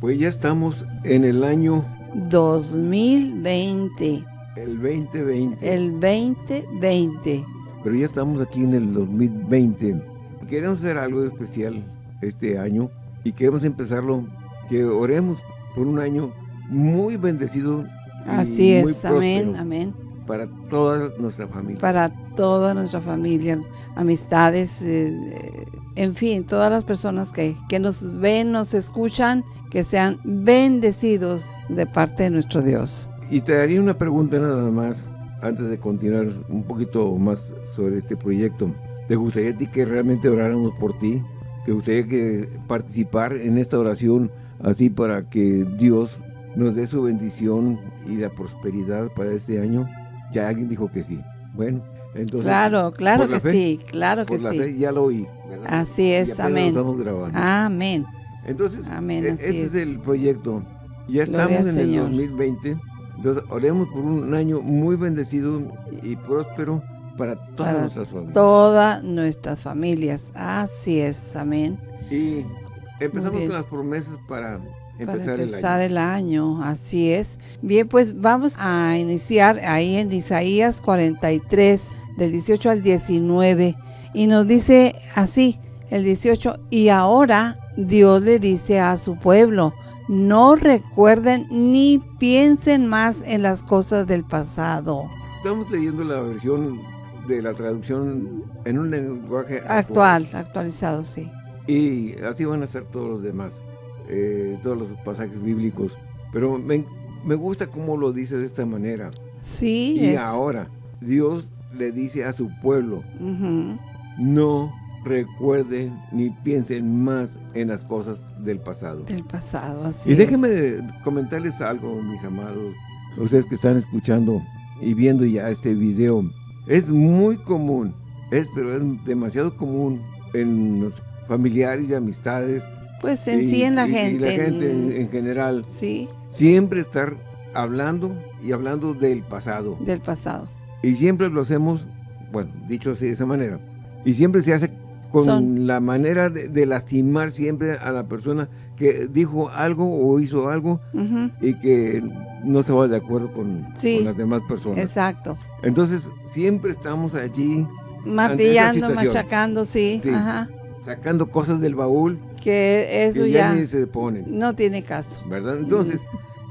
Pues ya estamos en el año 2020. El 2020. El 2020. Pero ya estamos aquí en el 2020. Queremos hacer algo especial este año y queremos empezarlo, que oremos por un año muy bendecido. Así es, amén, amén. Para toda nuestra familia. Para toda nuestra familia, amistades, eh, en fin, todas las personas que, que nos ven, nos escuchan, que sean bendecidos de parte de nuestro Dios. Y te daría una pregunta nada más, antes de continuar un poquito más sobre este proyecto. ¿Te gustaría a ti que realmente oráramos por ti? ¿Te gustaría que participar en esta oración así para que Dios nos dé su bendición y la prosperidad para este año? Ya alguien dijo que sí. Bueno, entonces... Claro, claro que sí, claro que por la Fe ya lo oí. Así es, amén. estamos grabando. Amén. Entonces, amén, e-, ese es. el proyecto. Ya estamos en el 2020. Entonces, oremos por un año muy bendecido y próspero para todas nuestras familias. Todas nuestras familias. Así es, amén. Y empezamos con las promesas para empezar, para empezar el, año. el año. Así es. Bien, pues vamos a iniciar ahí en Isaías 43, del 18 al 19. Y nos dice así, el 18, y ahora Dios le dice a su pueblo, no recuerden ni piensen más en las cosas del pasado. Estamos leyendo la versión de la traducción en un lenguaje actual, actualizado, sí. Y así van a ser todos los demás, eh, todos los pasajes bíblicos. Pero me, me, gusta cómo lo dice de esta manera. Sí. Y ahora, Dios le dice a su pueblo, no recuerden ni piensen más en las cosas del pasado. Del pasado, así Y déjenme comentarles algo, mis amados, ustedes que están escuchando y viendo ya este video. Es muy común, es pero es demasiado común en los familiares y amistades. Pues en sí en la gente. Y la gente en, general. Sí. Siempre estar hablando y hablando del pasado. Del pasado. Y siempre lo hacemos, bueno, dicho así de esa manera. Y siempre se hace con la manera de, lastimar siempre a la persona que dijo algo o hizo algo y que no se va de acuerdo con, las demás personas. Exacto. Entonces, siempre estamos allí. Martillando, machacando, sí. Sacando cosas del baúl. Que eso ya, ni se pone. No tiene caso. ¿Verdad? Entonces,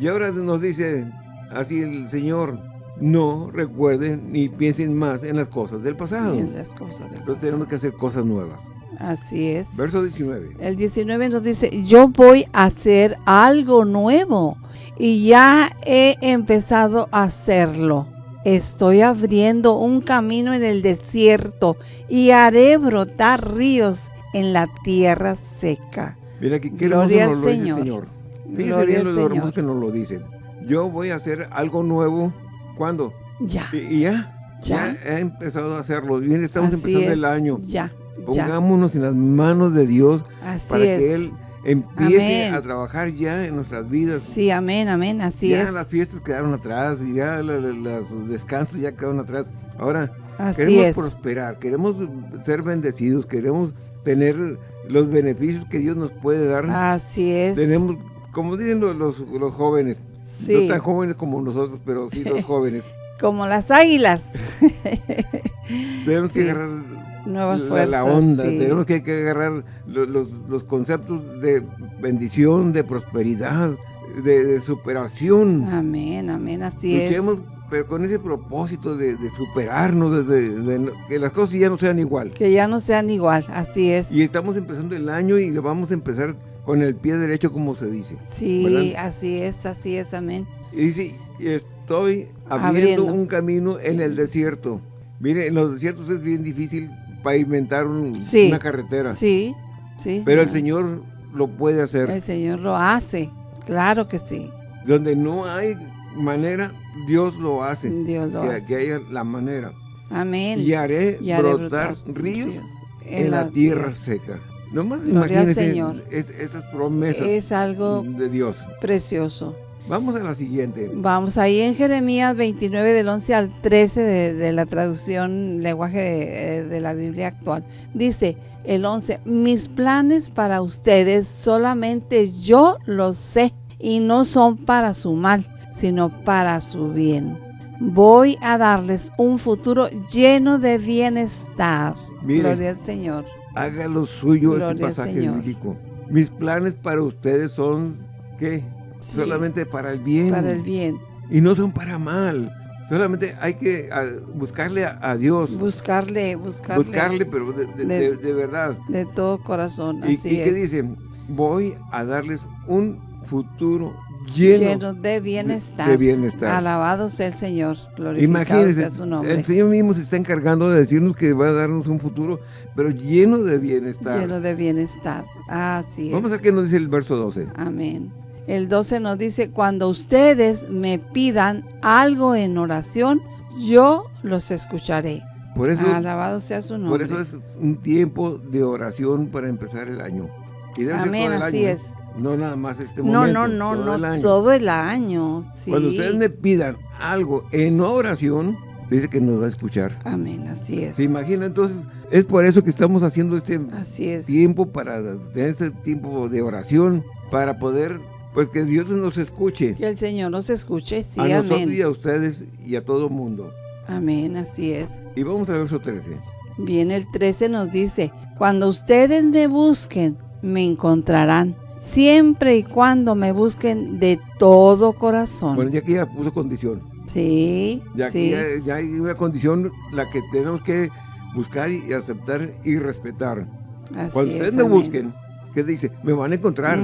y ahora nos dice así el Señor, no recuerden ni piensen más en las cosas del pasado. En las cosas del Entonces tenemos que hacer cosas nuevas. Así es. Verso 19. El 19 nos dice, yo voy a hacer algo nuevo y ya he empezado a hacerlo. Estoy abriendo un camino en el desierto y haré brotar ríos en la tierra seca. Mira, que qué Gloria nos lo dice el Señor. Fíjese bien lo hermoso que nos lo dice. Yo voy a hacer algo nuevo ¿Cuándo? Ya. Y, ya, ya, ya, he empezado a hacerlo. Bien, estamos empezando el año. Ya. Pongámonos en las manos de Dios Así para es. que Él empiece a trabajar ya en nuestras vidas. Sí, amén, amén, así ya es. las fiestas quedaron atrás, y ya los descansos ya quedaron atrás. Ahora así queremos es. prosperar, queremos ser bendecidos, queremos tener los beneficios que Dios nos puede dar. Así es. Tenemos, como dicen los, los jóvenes, Sí. No tan jóvenes como nosotros, pero sí los jóvenes. como las águilas. tenemos que Sí. agarrar Nuevas la, fuerzas. la onda, sí. tenemos que, que agarrar lo- los, los conceptos de bendición, de prosperidad, de, de superación. Amén, amén, así Luchemos, pero con ese propósito de, de superarnos, de, de- que las cosas ya no sean igual. es. Que ya no sean igual, así es. Y estamos empezando el año y lo vamos a empezar con el pie derecho, como se dice. Sí, ¿verdad? así es, así es, amén. Y dice, estoy abriendo, Abriendo. un camino en el desierto. Mire, en los desiertos es bien difícil pavimentar un- Sí. una carretera. Sí, sí. Pero el Señor lo puede hacer. El Señor lo hace, claro que sí. Donde no hay manera, Dios lo hace. Dios lo que, hace. que haya la manera. Amén. Y haré, Y haré brotar, brotar ríos en, la, tierra seca. Nomás Gloria al imagínense Señor. es- estas promesas Es algo de Dios. precioso. Vamos a la siguiente. Vamos ahí en Jeremías 29 del 11 al 13 de, la traducción lenguaje de, de la Biblia actual. Dice el 11, mis planes para ustedes solamente yo los sé y no son para su mal, sino para su bien. Voy a darles un futuro lleno de bienestar. Gloria al Señor. Haga lo suyo este pasaje bíblico. Mis planes para ustedes son, ¿qué? Solamente para el bien. Para el bien. Y no son para mal. Solamente hay que buscarle a, Dios. Buscarle, buscarle. Buscarle, pero de, verdad. De todo corazón, ¿Y, así ¿y qué dice? Voy a darles un futuro lleno, de, bienestar. de, bienestar. Alabado sea el Señor. Glorificado sea su nombre. El Señor mismo se está encargando de decirnos que va a darnos un futuro, pero lleno de bienestar. Lleno de bienestar. Así Vamos a ver qué nos dice el verso 12. Amén. El 12 nos dice, cuando ustedes me pidan algo en oración, yo los escucharé. Por eso, Alabado sea su nombre. Por eso es un tiempo de oración para empezar el año. Y Amén, así ¿eh? es. No nada más este momento. No, no, no, no, todo el año. Cuando ustedes me pidan algo en oración, dice que nos va a escuchar. Amén, así es. ¿Se imagina? Entonces, es por eso que estamos haciendo este tiempo, para tener este tiempo de oración, para poder, pues que Dios nos escuche. Que el Señor nos escuche, sí, a nosotros y a ustedes y a todo el mundo. Amén, así es. Y vamos al verso 13. Bien, el 13 nos dice, cuando ustedes me busquen, me encontrarán siempre y cuando me busquen de todo corazón. Bueno, ya que ya puso condición. Sí, ya sí. Que ya, hay una condición la que tenemos que buscar y aceptar y respetar. cuando ustedes me busquen, ¿qué dice? Me van a encontrar.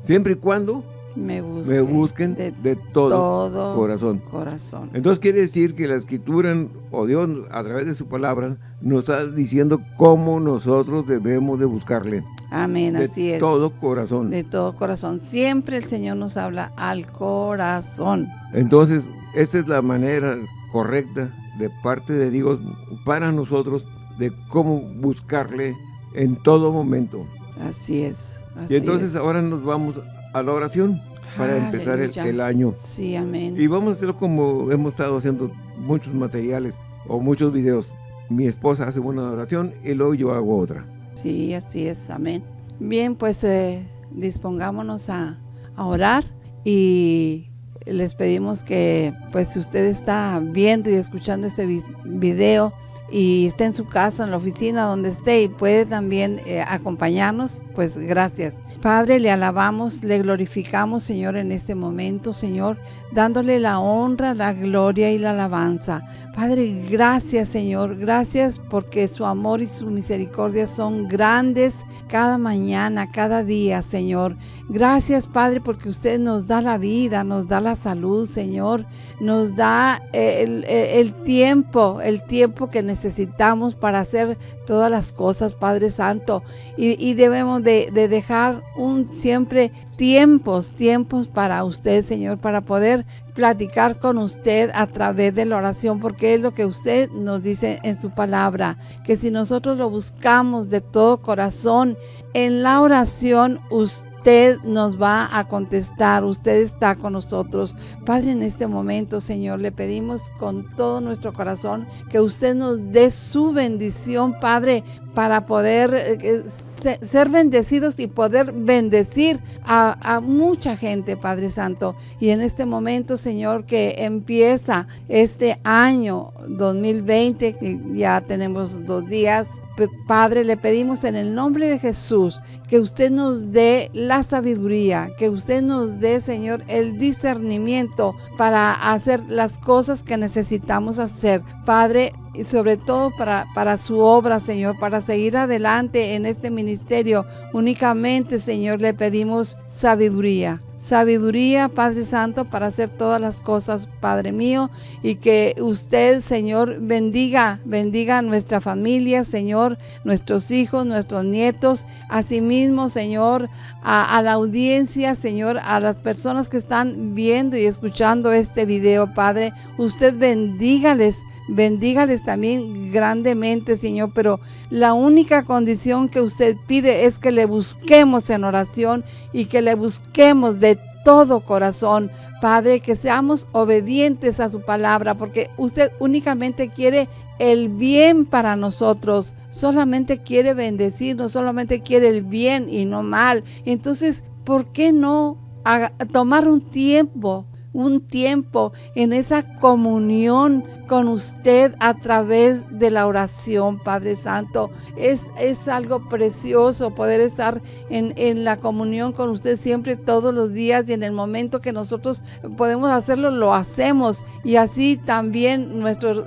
Siempre y cuando me busquen, de, todo, corazón. corazón. Entonces quiere decir que la escritura o Dios a través de su palabra nos está diciendo cómo nosotros debemos de buscarle. Amén, así es. De todo corazón. De todo corazón. Siempre el Señor nos habla al corazón. Entonces, esta es la manera correcta de parte de Dios para nosotros de cómo buscarle en todo momento. Así es. y entonces ahora nos vamos a la oración para empezar el, año. Sí, amén. Y vamos a hacerlo como hemos estado haciendo muchos materiales o muchos videos. Mi esposa hace una oración y luego yo hago otra. Sí, así es, amén. Bien, pues eh, dispongámonos a, orar y les pedimos que, pues si usted está viendo y escuchando este video y está en su casa, en la oficina, donde esté y puede también eh, acompañarnos, pues gracias. Padre, le alabamos, le glorificamos, Señor, en este momento, Señor, dándole la honra, la gloria y la alabanza. Padre, gracias, Señor, gracias porque su amor y su misericordia son grandes cada mañana, cada día, Señor. Gracias, Padre, porque usted nos da la vida, nos da la salud, Señor, nos da el, tiempo, el tiempo que necesitamos para hacer todas las cosas, Padre Santo. Y, debemos de, de dejar un siempre tiempos, tiempos para usted, Señor, para poder platicar con usted a través de la oración, porque es lo que usted nos dice en su palabra, que si nosotros lo buscamos de todo corazón, en la oración usted nos va a contestar, usted está con nosotros. Padre, en este momento, Señor, le pedimos con todo nuestro corazón que usted nos dé su bendición, Padre, para poder eh, ser bendecidos y poder bendecir a, mucha gente, Padre Santo. Y en este momento, Señor, que empieza este año 2020, que ya tenemos dos días, Padre, le pedimos en el nombre de Jesús que usted nos dé la sabiduría, que usted nos dé, Señor, el discernimiento para hacer las cosas que necesitamos hacer. Padre, y sobre todo para, para su obra, Señor, para seguir adelante en este ministerio. Únicamente, Señor, le pedimos sabiduría. Sabiduría, Padre Santo, para hacer todas las cosas, Padre mío, y que usted, Señor, bendiga, bendiga a nuestra familia, Señor, nuestros hijos, nuestros nietos, asimismo, Señor, a, a la audiencia, Señor, a las personas que están viendo y escuchando este video, Padre, usted bendígales Bendígales también grandemente, Señor, pero la única condición que usted pide es que le busquemos en oración y que le busquemos de todo corazón. Padre, que seamos obedientes a su palabra, porque usted únicamente quiere el bien para nosotros, solamente quiere bendecirnos, solamente quiere el bien y no mal. Entonces, ¿por qué no tomar un tiempo un tiempo en esa comunión con usted a través de la oración, Padre Santo. Es, es algo precioso poder estar en, en, la comunión con usted siempre, todos los días y en el momento que nosotros podemos hacerlo, lo hacemos. Y así también nuestro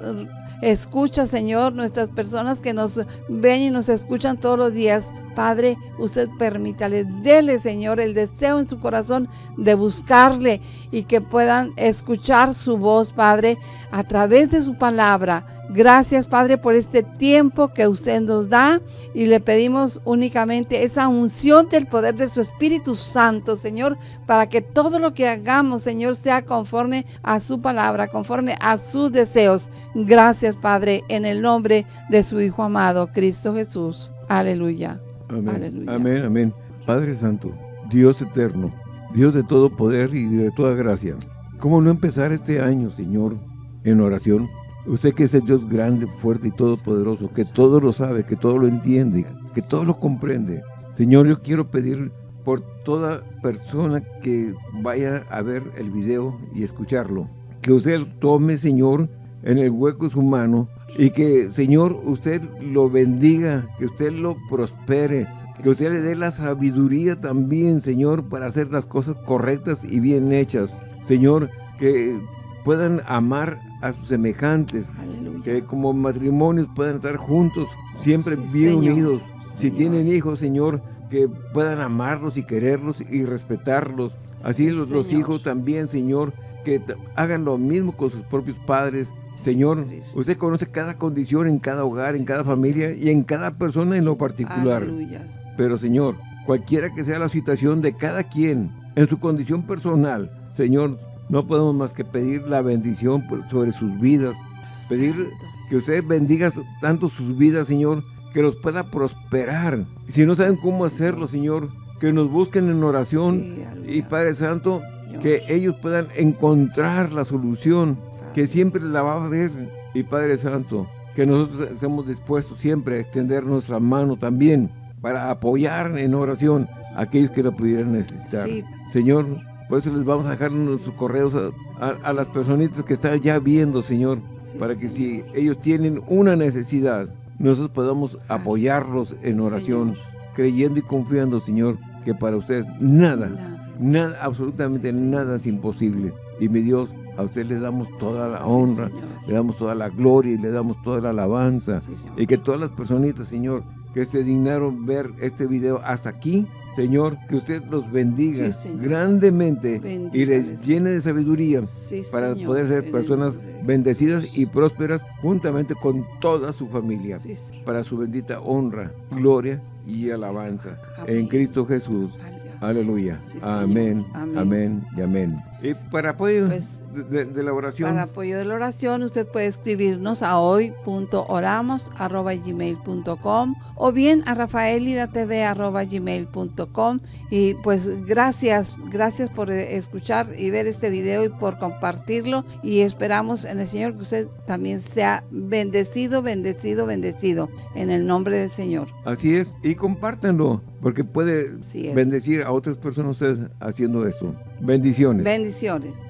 escucha, Señor, nuestras personas que nos ven y nos escuchan todos los días Padre, usted permítale, dele, Señor, el deseo en su corazón de buscarle y que puedan escuchar su voz, Padre, a través de su palabra. Gracias, Padre, por este tiempo que usted nos da y le pedimos únicamente esa unción del poder de su Espíritu Santo, Señor, para que todo lo que hagamos, Señor, sea conforme a su palabra, conforme a sus deseos. Gracias, Padre, en el nombre de su Hijo amado, Cristo Jesús. Aleluya. Amén. Amén, amén. Padre Santo, Dios eterno, Dios de todo poder y de toda gracia. ¿Cómo no empezar este año, Señor, en oración? Usted que es el Dios grande, fuerte y todopoderoso, que todo lo sabe, que todo lo entiende, que todo lo comprende. Señor, yo quiero pedir por toda persona que vaya a ver el video y escucharlo, que usted tome, Señor, en el hueco de su mano y que, Señor, usted lo bendiga, que usted lo prospere, que usted le dé la sabiduría también, Señor, para hacer las cosas correctas y bien hechas. Señor, que puedan amar a sus semejantes, que como matrimonios puedan estar juntos, siempre bien unidos. Si tienen hijos, Señor, que puedan amarlos y quererlos y respetarlos. Así los, los hijos también, Señor, que hagan lo mismo con sus propios padres, Señor, usted conoce cada condición en cada hogar, en cada familia y en cada persona en lo particular. Pero Señor, cualquiera que sea la situación de cada quien, en su condición personal, Señor, no podemos más que pedir la bendición sobre sus vidas, pedir que usted bendiga tanto sus vidas, Señor, que los pueda prosperar. Si no saben cómo hacerlo, Señor, que nos busquen en oración y Padre Santo, que ellos puedan encontrar la solución que siempre la va a ver. Y Padre Santo, que nosotros estemos dispuestos siempre a extender nuestra mano también para apoyar en oración a aquellos que la pudieran necesitar. Señor, por eso les vamos a dejar nuestros correos a, las personitas que están ya viendo, Señor, para que si ellos tienen una necesidad, nosotros podamos apoyarlos en oración, creyendo y confiando, Señor, que para usted nada, nada, absolutamente nada es imposible. Y mi Dios, a usted le damos toda la honra, le damos toda la gloria y le damos toda la alabanza. y que todas las personitas, Señor, que se dignaron ver este video hasta aquí, Señor, que usted los bendiga grandemente y les llene de sabiduría para poder ser personas bendecidas y prósperas juntamente con toda su familia, para su bendita honra, gloria y alabanza. En Cristo Jesús. Aleluya. amén, amén, y amén. Y para apoyo pues, de, la oración. Para apoyo de la oración, usted puede escribirnos a hoy.oramos.gmail.com o bien a rafaelidatv.gmail.com y pues gracias, gracias por escuchar y ver este video y por compartirlo y esperamos en el Señor que usted también sea bendecido, bendecido, bendecido en el nombre del Señor. Así es, y compártanlo porque puede bendecir a otras personas usted haciendo esto. Bendiciones. Bendiciones.